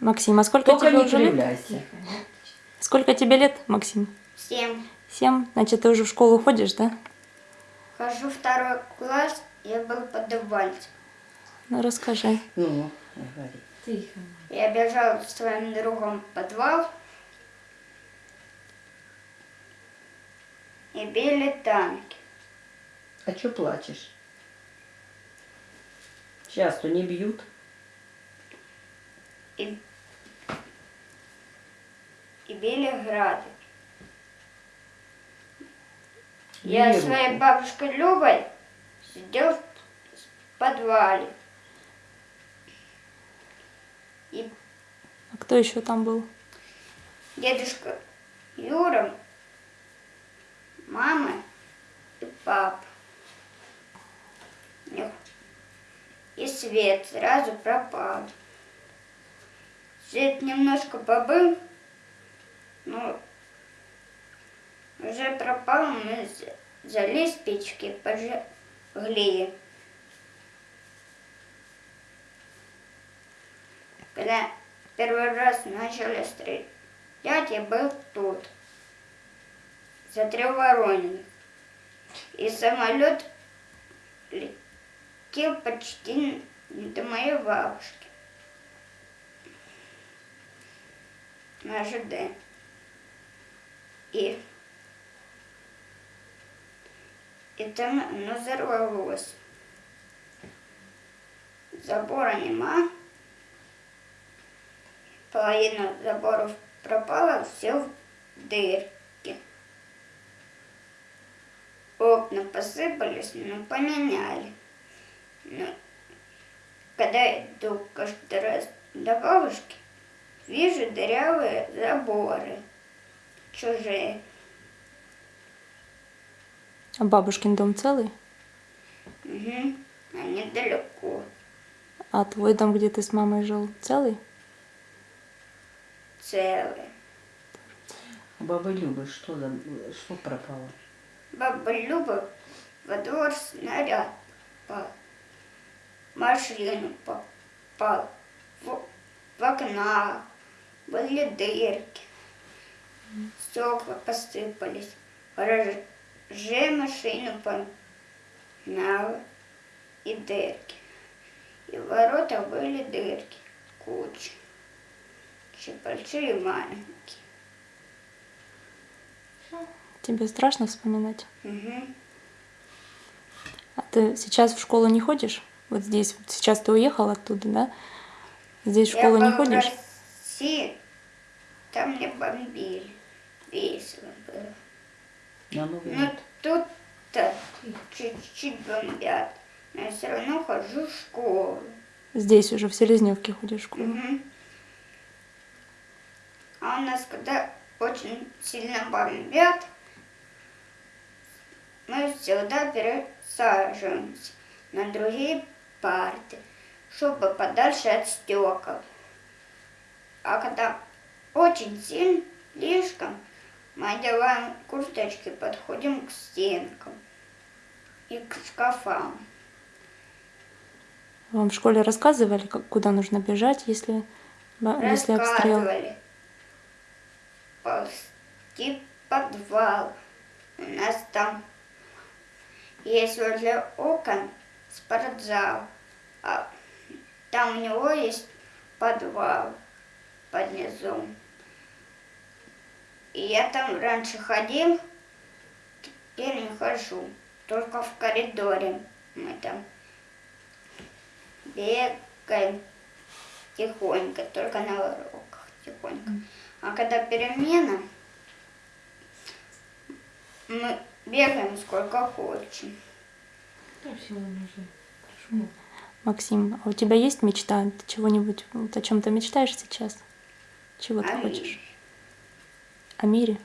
Максим, а сколько Только тебе уже лет? Сколько тебе лет, Максим? Семь. Семь? Значит, ты уже в школу ходишь, да? Хожу второй класс, я был подавальцем. Ну, расскажи. Ну, говори. Тихо. Я бежал с своим другом в подвал. И били танки. А что плачешь? Сейчас-то не бьют. И, били грады. Я с своей руку. бабушкой Любой сидел в подвале. И А кто еще там был? дедушка Юра, мама и папа. И свет сразу пропал. Свет немножко побыл, но уже пропал, мы з- взяли спички, пожгли. Когда первый раз начали стрелять, я был тут, за Треворониных. И самолет летел почти до моей бабушки. На ЖД. И, и там оно взорвалось. Забора нема. Половина заборов пропала, все в дырки. Окна посыпались, но поменяли. Но когда иду каждый раз до бабушки, вижу дырявые заборы, чужие. А бабушкин дом целый? Угу. Они далеко, А твой дом, где ты с мамой жил, целый? целые. У бабы Любы что, за... что пропало? Баба Люба во двор снаряд попал. Машину попал. В, в окна были дырки. Стекла посыпались. Гараже машину помяла и дырки. И в воротах были дырки. Куча. Большие и маленькие. Тебе страшно вспоминать? Угу. А ты сейчас в школу не ходишь? Вот здесь, вот сейчас ты уехал оттуда, да? Здесь в Я школу не был в ходишь? России, там мне бомбили. Весело было. На Новый Но год. тут-то чуть-чуть бомбят. Но я все равно хожу в школу. Здесь уже в Селезневке ходишь в школу. Мгм. А у нас, когда очень сильно бомбят, мы всегда пересаживаемся на другие парты, чтобы подальше от стекол. А когда очень сильно, слишком, мы одеваем курточки, подходим к стенкам и к шкафам. Вам в школе рассказывали, как, куда нужно бежать, если, если обстрел? Ползти подвал. У нас там есть возле окон спортзал. А там у него есть подвал под низом. И я там раньше ходил, теперь не хожу. Только в коридоре мы там бегаем тихонько, только на уроках тихонько. А когда перемена, мы бегаем сколько хочем. Ну, всего нужно. Хорошо. Максим, а у тебя есть мечта? Ты чего-нибудь, о чем ты мечтаешь сейчас? Чего ты А хочешь? О мире?